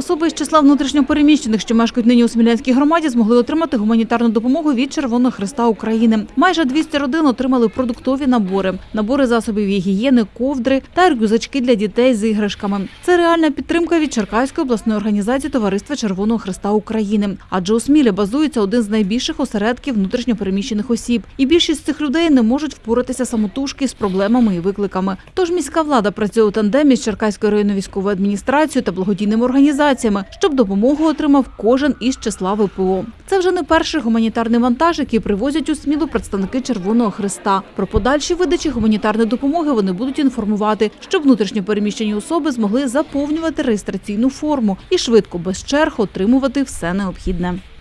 особи із числа внутрішньопереміщених, що мешкають нині у Смілянській громаді, змогли отримати гуманітарну допомогу від Червоного Христа України. Майже 200 родин отримали продуктові набори, набори засобів гігієни, ковдри та рюкзачки для дітей з іграшками. Це реальна підтримка від Черкаської обласної організації Товариства Червоного Христа України. Адже у Смілі базується один з найбільших осередків внутрішньопереміщених осіб, і більшість цих людей не можуть впоратися самотужки з проблемами і викликами. Тож міська влада працює у тандемі з Черкаською районною військовою адміністрацією та благодійними організаціями, щоб допомогу отримав кожен із числа ВПО. Це вже не перший гуманітарний вантаж, який привозять у Смілу представники Червоного Христа. Про подальші видачі гуманітарної допомоги вони будуть інформувати, щоб внутрішньопереміщені особи змогли заповнювати реєстраційну форму і швидко без черг отримувати все необхідне.